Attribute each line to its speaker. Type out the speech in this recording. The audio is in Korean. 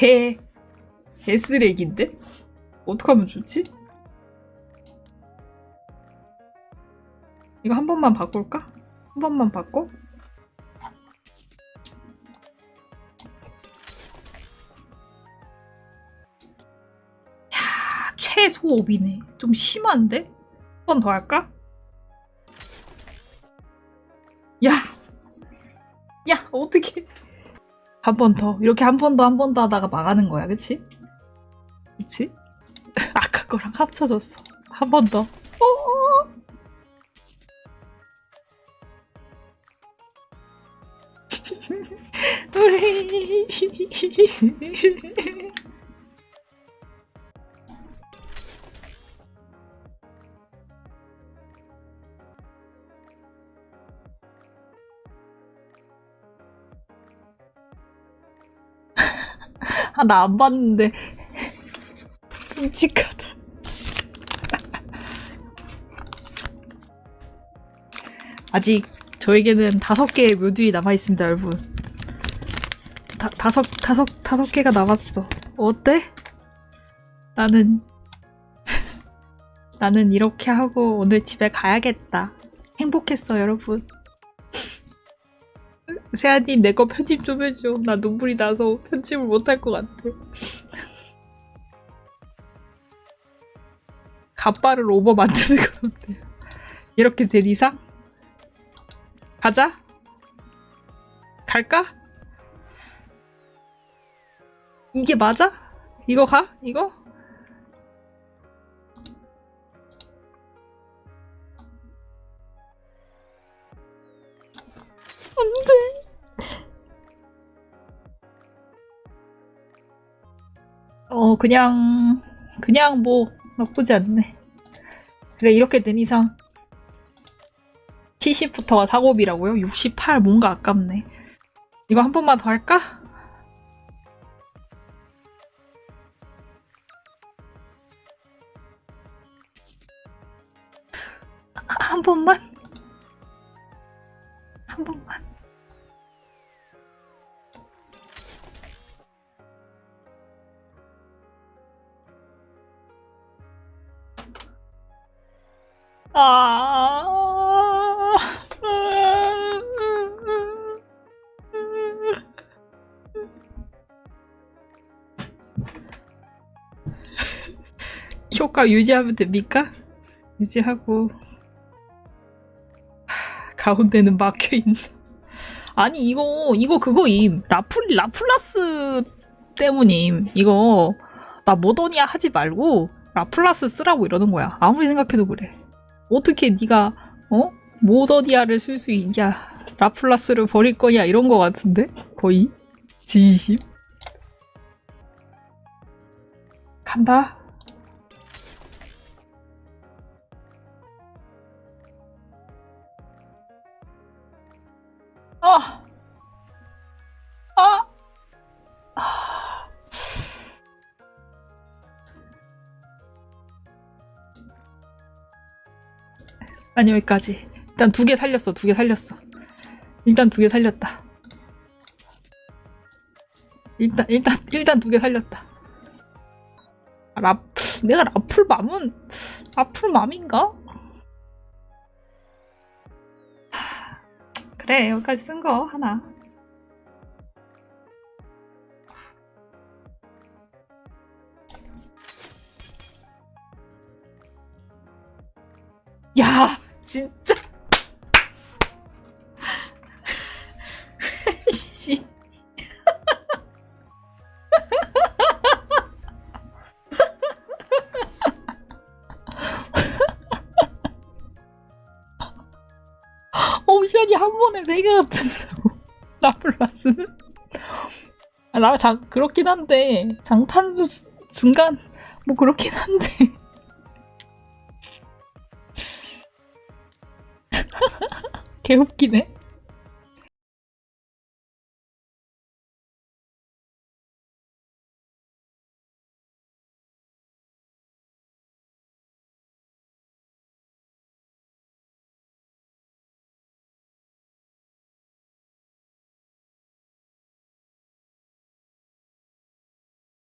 Speaker 1: 개 개쓰레기인데? 어떡하면 좋지? 이거 한 번만 바꿀까? 한 번만 바꿔? 야, 최소 5이네. 좀 심한데? 한 번 더 할까? 야! 야, 어떻게. 한 번 더. 이렇게 한 번 더, 한 번 더 하다가 망하는 거야, 그치? 그치? 아까 거랑 합쳐졌어. 한 번 더. 어어! 우리. 아, 나 안 봤는데. 끔찍하다. 아직 저에게는 다섯 개의 묘들이 남아있습니다, 여러분. 다, 다섯, 다섯, 다섯 개가 남았어. 어때? 나는, 나는 이렇게 하고 오늘 집에 가야겠다. 행복했어, 여러분. 세아님, 내 거 편집 좀 해줘. 나 눈물이 나서 편집을 못할 것 같아. 갑바를 오버 만드는 건 어때요? 이렇게 된 이상? 가자? 갈까? 이게 맞아? 이거 가? 이거? 안 돼. 어, 그냥, 그냥 뭐, 나쁘지 않네. 그래, 이렇게 된 이상. 70부터가 사고비라고요? 68 뭔가 아깝네. 이거 한 번만 더 할까? 아, 한 번만? 아. 효과 유지하면 됩니까? 유지하고 하, 가운데는 막혀 있는. 아니 이거 이거 그거임 라플 라플라스 때문임 이거 나 모더니아 하지 말고 라플라스 쓰라고 이러는 거야 아무리 생각해도 그래 어떻게 네가 어? 모더니아를 쓸 수 있냐? 라플라스를 버릴 거냐? 이런 거 같은데? 거의? 진심 간다. 아! 아! 아니 여기까지. 일단 두 개 살렸어 두 개 살렸어. 일단 두 개 살렸다. 일단 일단 일단 두 개 살렸다. 아, 라 내가 라풀맘은 라풀맘인가? 하, 그래 여기까지 쓴 거 하나. 야 진짜. 씨. 옵션이 한 번에 네개 같은다고. 라플라스는? 아, 나 장, 그렇긴 한데 장탄수 수- 중간 뭐 그렇긴 한데 개웃기네